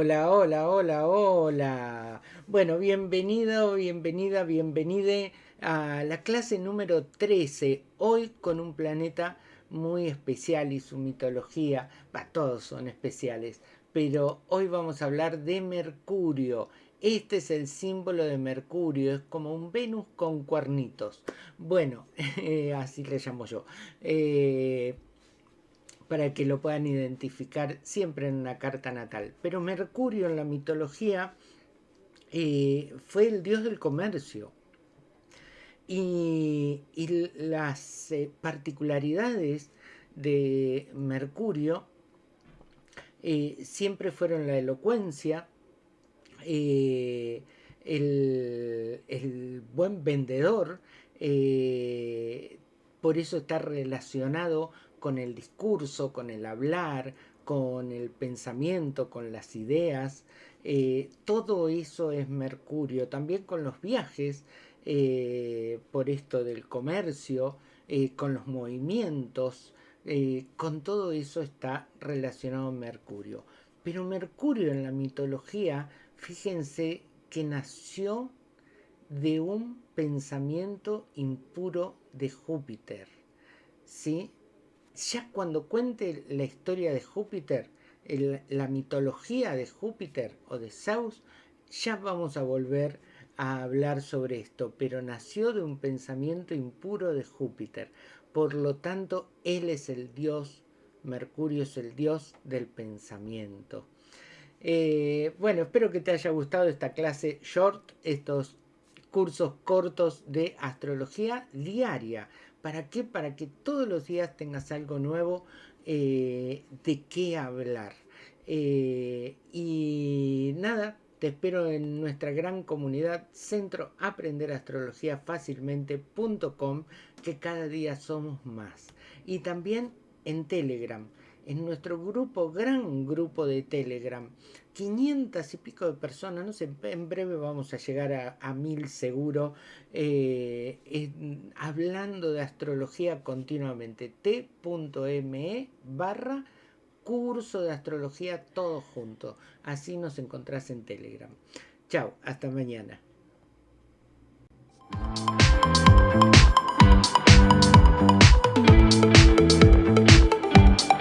Hola, hola, hola, hola. Bueno, bienvenido, bienvenida, bienvenide a la clase número 13. Hoy con un planeta muy especial y su mitología. Va, todos son especiales. Pero hoy vamos a hablar de Mercurio. Este es el símbolo de Mercurio, es como un Venus con cuernitos. Bueno, así le llamo yo. Eh, para que lo puedan identificar siempre en una carta natal. Pero Mercurio en la mitología eh, fue el dios del comercio. Y, las eh, particularidades de Mercurio eh, siempre fueron la elocuencia, el, el, buen vendedor, por eso está relacionado con el discurso, con el hablar, con el pensamiento, con las ideas. Eh, todo eso es Mercurio, también con los viajes, eh, por esto del comercio, eh, con los movimientos, con todo eso está relacionado Mercurio. Pero Mercurio en la mitología, fíjense que nació de un pensamiento impuro de Júpiter. ¿sí? Ya cuando cuente la historia de Júpiter, la mitología de Júpiter o de Zeus, ya vamos a volver a hablar sobre esto, pero nació de un pensamiento impuro de Júpiter. Por lo tanto, él es el dios, Mercurio es el dios del pensamiento. Eh, bueno, espero que te haya gustado esta clase short, estos cursos cortos de astrología diaria. ¿Para qué? Para que todos los días tengas algo nuevo eh, de qué hablar. Eh, y nada, te espero en nuestra gran comunidad Centro Aprender Astrología Fácilmente.com, que cada día somos más. Y también en Telegram en nuestro grupo, gran grupo de Telegram, 500 y pico de personas, no sé, en breve vamos a llegar a, mil seguro, eh, hablando de astrología continuamente, t.me barra curso de astrología todo junto, así nos encontrás en Telegram. Chao, hasta mañana.